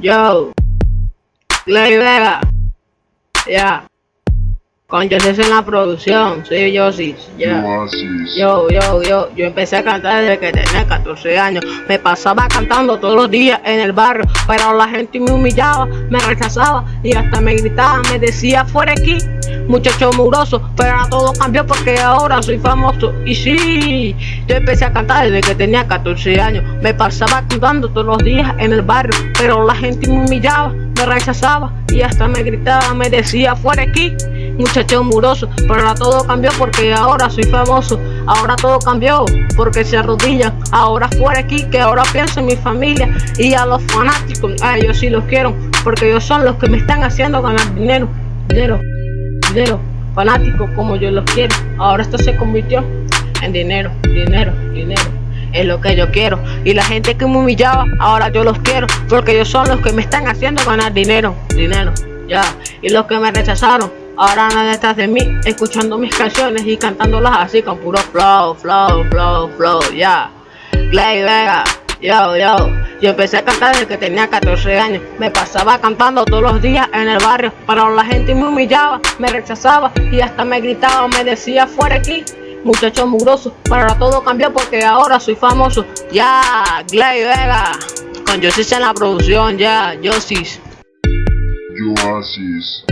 Yo. Clay Vega. Ya. Con Yosis en la producción. Soy Yosis. Ya. Yo, yo, yo, yo empecé a cantar desde que tenía 14 años. Me pasaba cantando todos los días en el barrio, pero la gente me humillaba, me rechazaba y hasta me gritaba, me decía fuera aquí, muchacho mugroso. Pero ahora todo cambió porque ahora soy famoso. Y sí, yo empecé a cantar desde que tenía 14 años. Me pasaba cantando todos los días en el barrio, pero la gente me humillaba, me rechazaba y hasta me gritaba, me decía fuera aquí muchacho muroso, pero todo cambió porque ahora soy famoso, ahora todo cambió porque se arrodillan, ahora fuera aquí que ahora pienso en mi familia y a los fanáticos, a ellos sí los quiero, porque ellos son los que me están haciendo ganar dinero, dinero, dinero, fanáticos como yo los quiero, ahora esto se convirtió en dinero, dinero, dinero. Es lo que yo quiero. Y la gente que me humillaba Ahora yo los quiero. Porque ellos son los que me están haciendo ganar dinero Dinero, ya. Y los que me rechazaron Ahora nada detrás de mí, escuchando mis canciones y cantándolas así con puro flow, flow, flow, flow, ya. Clay Vega, yo, yo. Yo empecé a cantar desde que tenía 14 años. Me pasaba cantando todos los días en el barrio, pero la gente me humillaba, me rechazaba y hasta me gritaba, me decía fuera aquí. Muchacho mugroso, pero todo cambió porque ahora soy famoso. Ya, Clay Vega, con Yosis en la producción, ya, Yosis. Oasis.